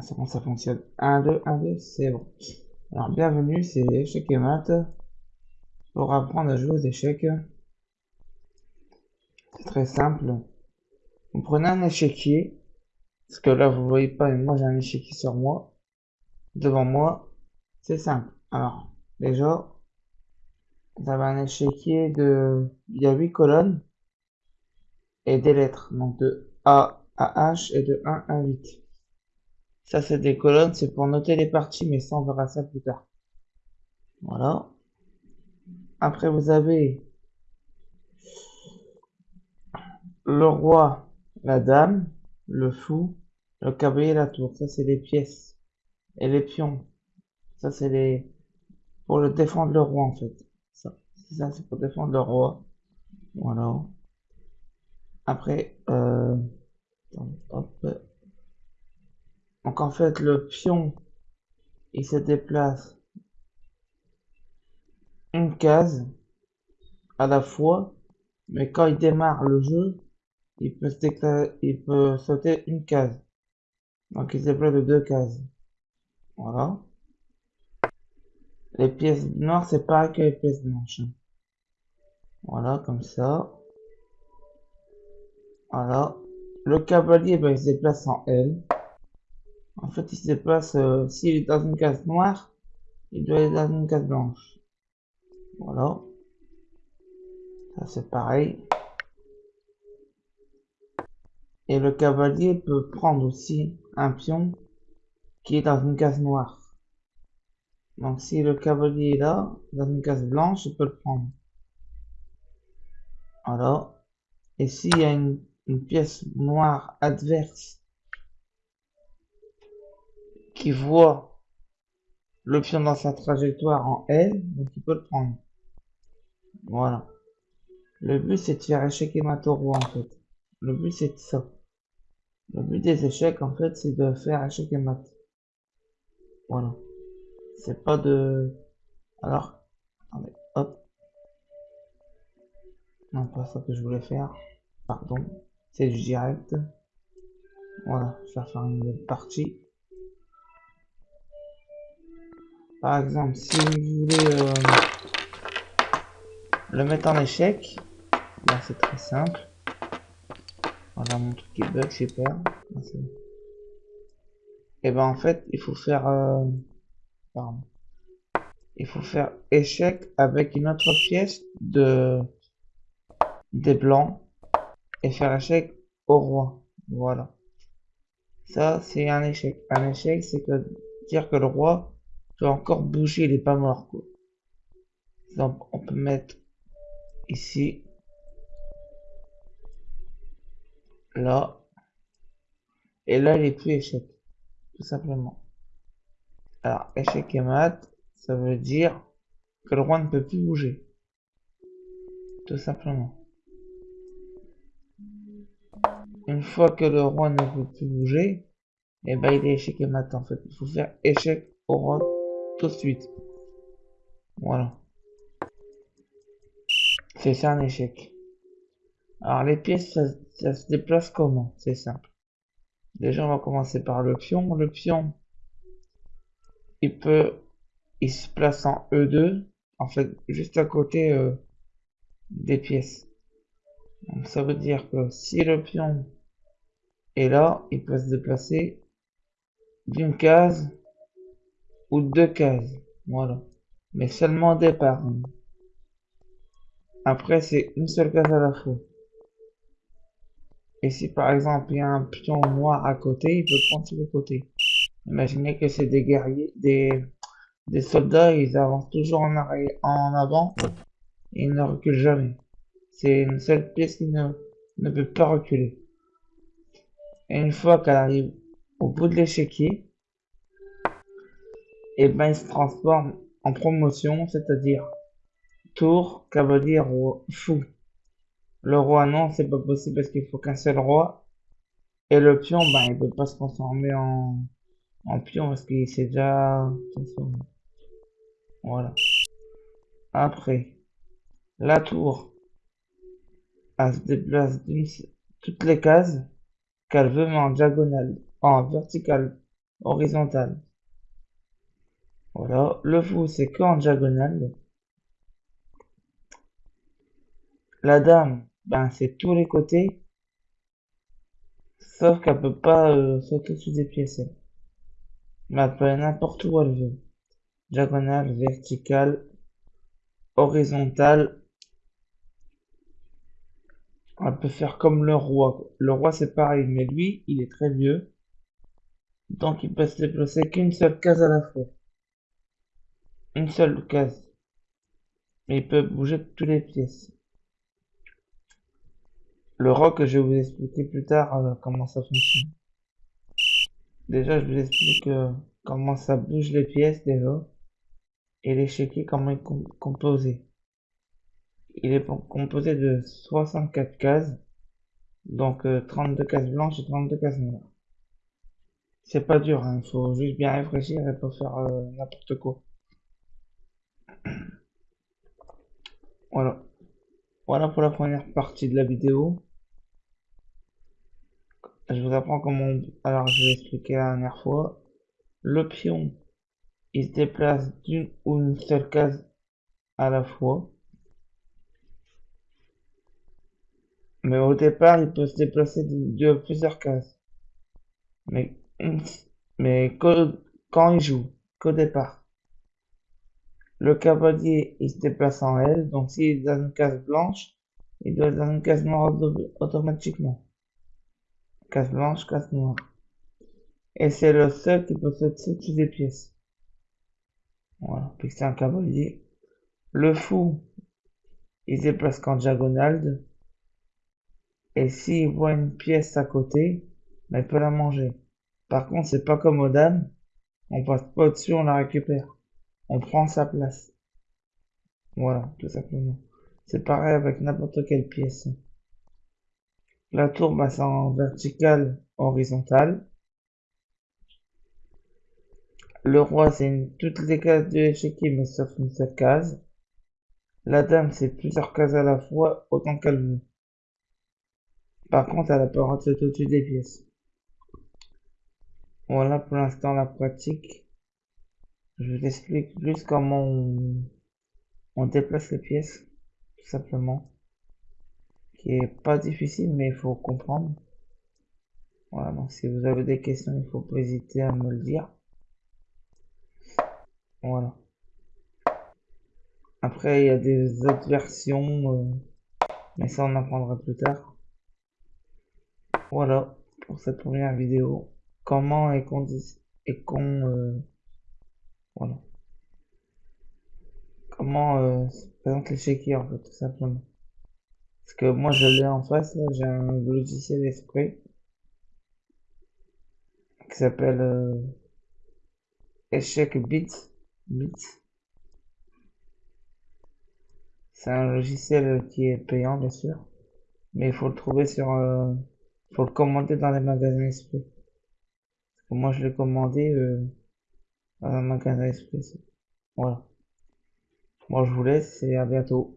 Ah, c'est bon, ça fonctionne. 1, 2, 1, 2, c'est bon. Alors, bienvenue, c'est Échec et Maths. Pour apprendre à jouer aux échecs. C'est très simple. Vous prenez un échiquier. Parce que là, vous voyez pas, mais moi j'ai un échiquier sur moi. Devant moi. C'est simple. Alors, déjà, vous avez un échiquier de... Il y a 8 colonnes. Et des lettres. Donc de A à H et de 1 à 8. Ça, c'est des colonnes, c'est pour noter les parties, mais ça, on verra ça plus tard. Voilà. Après, vous avez le roi, la dame, le fou, le cavalier la tour. Ça, c'est les pièces. Et les pions. Ça, c'est les... Pour le défendre le roi, en fait. Ça, ça c'est pour défendre le roi. Voilà. Après, euh... Hop. Donc en fait, le pion, il se déplace une case à la fois, mais quand il démarre le jeu, il peut, sauter une case. Donc il se déplace de deux cases. Voilà. Les pièces noires, c'est pareil que les pièces blanches. Voilà, comme ça. Voilà. Le cavalier, ben, il se déplace en L. En fait, il se déplace, euh, s'il est dans une case noire, il doit être dans une case blanche. Voilà. Ça, c'est pareil. Et le cavalier peut prendre aussi un pion qui est dans une case noire. Donc, si le cavalier est là, dans une case blanche, il peut le prendre. Voilà. Et s'il y a une, une pièce noire adverse qui voit le pion dans sa trajectoire en L, donc il peut le prendre. Voilà. Le but c'est de faire échec et mat au roi en fait. Le but c'est ça. Le but des échecs en fait c'est de faire échec et mat. Voilà. C'est pas de... Alors, hop. Non, pas ça que je voulais faire. Pardon. C'est du direct. Voilà, je vais faire une partie. Par exemple, si vous voulez euh, le mettre en échec, là c'est très simple. Voilà mon truc qui bug, super. Et ben en fait, il faut faire, euh, pardon. il faut faire échec avec une autre pièce de des blancs et faire échec au roi. Voilà. Ça c'est un échec. Un échec, c'est que dire que le roi encore bouger, il est pas mort quoi. Donc on peut mettre ici, là, et là il est plus échec, tout simplement. Alors échec et mat, ça veut dire que le roi ne peut plus bouger, tout simplement. Une fois que le roi ne peut plus bouger, et eh ben il est échec et mat en fait. Il faut faire échec au roi suite. Voilà. C'est ça un échec. Alors les pièces, ça, se déplace comment? C'est simple. Déjà, on va commencer par le pion. Le pion, il peut, il se place en E2, en fait, juste à côté euh, des pièces. Donc ça veut dire que si le pion est là, il peut se déplacer d'une case ou deux cases. Voilà. Mais seulement départ. Après, c'est une seule case à la fois. Et si par exemple il y a un pion noir à côté, il peut prendre sur le côté. Imaginez que c'est des guerriers, des, des soldats, ils avancent toujours en avant et ils ne reculent jamais. C'est une seule pièce qui ne, ne peut pas reculer. Et une fois qu'elle arrive au bout de l'échiquier, et ben il se transforme en promotion, c'est-à-dire tour, cavalier, roi, fou. Le roi, non, c'est pas possible parce qu'il faut qu'un seul roi. Et le pion, ben, il peut pas se transformer en, en pion parce qu'il s'est déjà transformé. Voilà. Après, la tour, elle se déplace toutes les cases qu'elle veut, mais en diagonale, en verticale horizontale. Voilà. Le fou, c'est qu'en diagonale. La dame, ben, c'est tous les côtés. Sauf qu'elle peut pas euh, sauter dessus des pièces. Mais elle peut aller n'importe où elle veut. Diagonale, verticale, horizontale. Elle peut faire comme le roi. Le roi, c'est pareil, mais lui, il est très vieux. Donc, il peut se déplacer qu'une seule case à la fois. Une seule case. Mais il peut bouger toutes les pièces. Le rock, je vais vous expliquer plus tard euh, comment ça fonctionne. Déjà, je vous explique euh, comment ça bouge les pièces déjà. Et l'échiquier, comment il est composé. Il est composé de 64 cases. Donc 32 euh, cases blanches et 32 cases noires. C'est pas dur, il hein, faut juste bien réfléchir et pas faire n'importe quoi. Voilà. Voilà pour la première partie de la vidéo. Je vous apprends comment... Alors, je vais expliquer la dernière fois. Le pion, il se déplace d'une ou une seule case à la fois. Mais au départ, il peut se déplacer de, plusieurs cases. Mais, mais quand il joue, qu'au départ. Le cavalier, il se déplace en L, donc s'il est dans une case blanche, il doit être dans une case noire automatiquement case blanche, case noire. Et c'est le seul qui peut toutes les pièces. Voilà, puis c'est un cavalier. Le fou, il se déplace qu'en diagonale. Et s'il voit une pièce à côté, ben, il peut la manger. Par contre, c'est pas comme aux dames. On passe pas au-dessus, on la récupère. On prend sa place. Voilà, tout simplement. C'est pareil avec n'importe quelle pièce. La tour c'est en verticale horizontale. Le roi, c'est toutes les cases de l'échiquier, mais sauf une seule case. La dame, c'est plusieurs cases à la fois, autant qu'elle veut. Par contre, elle a pas rentrer au-dessus des pièces. Voilà pour l'instant la pratique. Je vous explique plus comment on déplace les pièces, tout simplement qui est pas difficile, mais il faut comprendre. Voilà, donc si vous avez des questions, il faut pas hésiter à me le dire. Voilà. Après, il y a des autres versions, euh, mais ça on apprendra plus tard. Voilà pour cette première vidéo. Comment est qu'on et qu'on euh, voilà. Comment euh, se présente en fait tout simplement. Parce que moi, je l'ai en face, j'ai un logiciel esprit qui s'appelle euh, Échec Bits. Bits. C'est un logiciel qui est payant, bien sûr. Mais il faut le trouver sur... Euh, faut le commander dans les magasins esprit. Moi, je l'ai commandé euh, un magasin esprit. Voilà. Moi, je vous laisse et à bientôt.